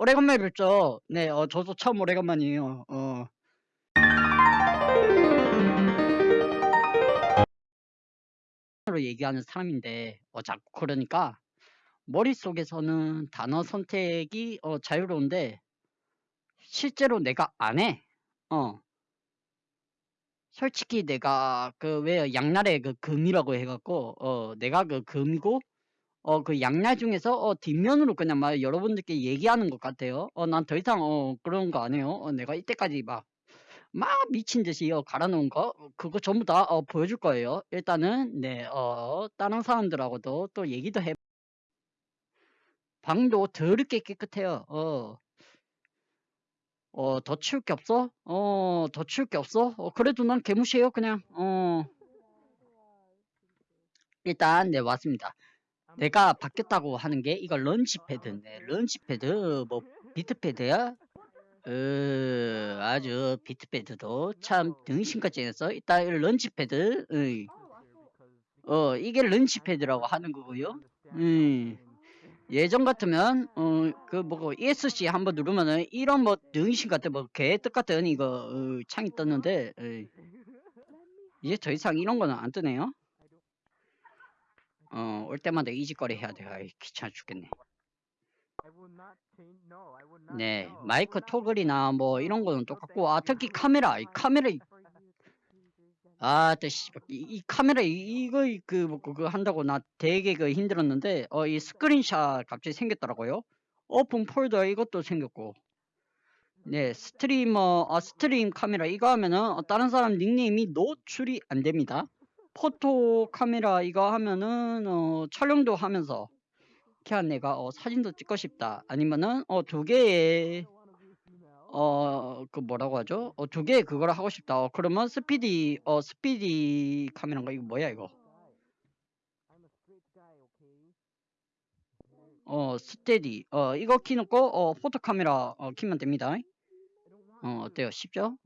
오래간만에 뵙죠. 네, 어, 저도 참 오래간만이에요. 어. 로 얘기하는 사람인데, 어, 자꾸 그러니까, 머릿속에서는 단어 선택이, 어, 자유로운데, 실제로 내가 안 해. 어. 솔직히 내가, 그, 왜, 양날의 그 금이라고 해갖고, 어, 내가 그 금이고, 어, 그 양날 중에서, 어, 뒷면으로 그냥 막 여러분들께 얘기하는 것 같아요. 어, 난 더 이상, 어, 그런 거 안 해요. 어, 내가 이때까지 막, 막 미친 듯이 어, 갈아놓은 거, 어, 그거 전부 다, 어, 보여줄 거예요. 일단은, 네, 어, 다른 사람들하고도 또 얘기도 해. 방도 더럽게 깨끗해요. 어. 어, 더 치울 게 없어? 어, 더 치울 게 없어? 어, 그래도 난 개무시해요, 그냥. 어. 일단, 네, 왔습니다. 내가 바뀌었다고 하는 게, 이거 launch pad. 네, launch pad, 뭐, beat pad야? 어, 아주 beat pad도 참 등신같이 해서, 일단, 이 launch pad, 으이. 어, 이게 launch pad라고 하는 거고요. 음. 예전 같으면 어 그 뭐고 ESC 한번 누르면은 이런 뭐 등신 같은 뭐 개떡 같은 이거 어, 창이 떴는데 에이. 이제 더 이상 이런 거는 안 뜨네요. 어 올 때마다 이 짓거리 해야 돼. 아이 귀찮아 죽겠네. 네 마이크 toggle이나 뭐 이런 거는 똑같고 아 특히 카메라 이 카메라 이- 아, 또 씨, 이, 이 카메라 이- 이거 이- 그, 뭐, 그거 한다고 나 되게 그 힘들었는데 어 이 스크린샷 갑자기 생겼더라고요. open folder 이것도 생겼고. 네, 스트리머 아 stream 카메라 이거 하면은 어, 다른 사람 닉네임이 노출이 안 됩니다. photo 카메라 이거 하면은 어 촬영도 하면서 키한 내가 어 사진도 찍고 싶다. 아니면은 어 두 개의 어, 그 뭐라고 하죠? 어, 두개 그거를 하고 싶다. 어, 그러면 speedy, 어, speedy 카메라인가? 이거 뭐야, 이거? 어, steady. 어, 이거 키놓고, 어, photo 카메라, 어, 키면 됩니다. 어, 어때요? 쉽죠?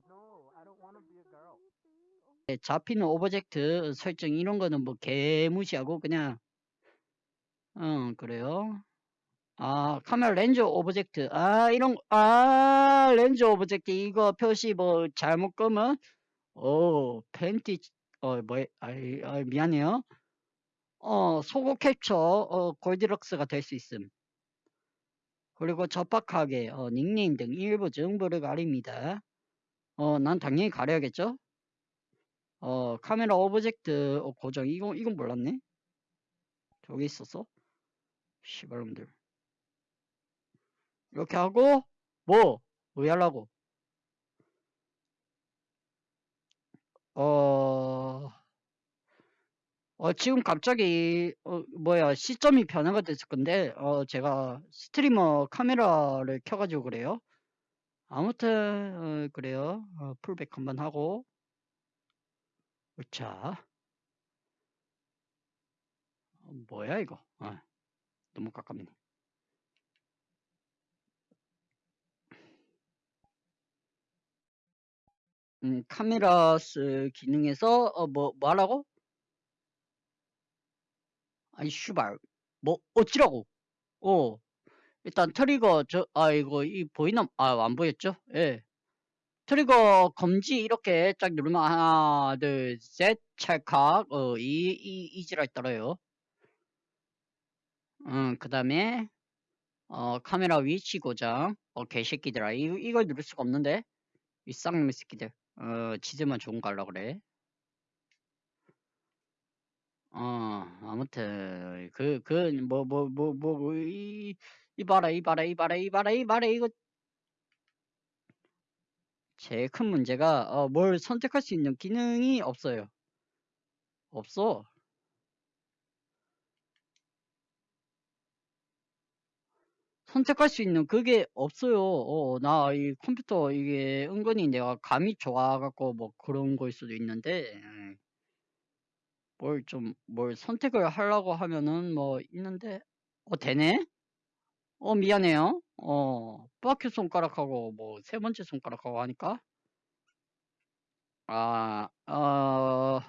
네, 잡히는 object 설정 이런 거는 뭐 개무시하고 그냥, 어, 그래요. 아, 카메라 렌즈 object. 아, 이런, 거- 아, 렌즈 object. 이거 표시 뭐 잘못 끄면, 오, 팬티, 어, 뭐, 아이, 아이, 미안해요. 어, 소고 캡처, 어, 골디럭스가 될 수 있음. 그리고 적박하게, 어, 닉네임 등 일부 정보를 가립니다. 어, 난 당연히 가려야겠죠? 어, 카메라 오브젝트, 어, 고정. 이거, 이건 몰랐네? 저기 있었어? 시발놈들. 이렇게 하고, 뭐, 뭐 하려고? 어, 어, 지금 갑자기, 어, 뭐야, 시점이 변화가 됐을 건데, 어, 제가 스트리머 카메라를 켜가지고 그래요. 아무튼, 어, 그래요. 어, 풀백 한번 하고. 자. 어, 뭐야, 이거. 어, 너무 깜깜이네. 음, 카메라 쓰 기능에서, 어, 뭐, 뭐 하라고? 아이, 슈발. 뭐, 어찌라고? 어. 일단 트리거, 저, 아, 이거, 이, 보이나? 아, 안 보였죠? 예. 트리거 검지 이렇게 쫙 누르면 하나, 둘, 셋, 찰칵, 어, 이, 이, 이지랄 떨어요. 음, 그 다음에, 어, 카메라 위치 고정. 어, 개새끼들아. 이, 이걸 누를 수가 없는데? 이 쌍놈의 새끼들. 어, 지들만 좋은 거 하려고 그래. 어, 아무튼, 그, 그, 뭐, 뭐, 뭐, 뭐, 이, 이봐라, 이봐라, 이봐라, 이봐라, 이봐라, 이거. 제일 큰 문제가, 어, 뭘 선택할 수 있는 기능이 없어요. 없어. 선택할 수 있는 그게 없어요. 어, 나 이 컴퓨터 이게 은근히 내가 감이 좋아갖고 뭐 그런 걸 수도 있는데, 예. 뭘 좀, 뭘 선택을 하려고 하면은 뭐 있는데, 어, 되네? 어, 미안해요. 어, 뿌아큐 손가락하고 뭐 세 번째 손가락하고 하니까, 아, 어,